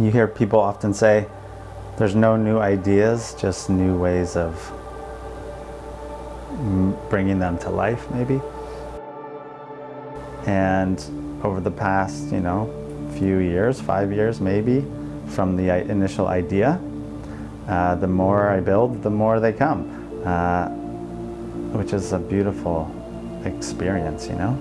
You hear people often say, there's no new ideas, just new ways of bringing them to life, maybe. And over the past, you know, few years, five years maybe, from the initial idea, uh, the more I build, the more they come, uh, which is a beautiful experience, you know.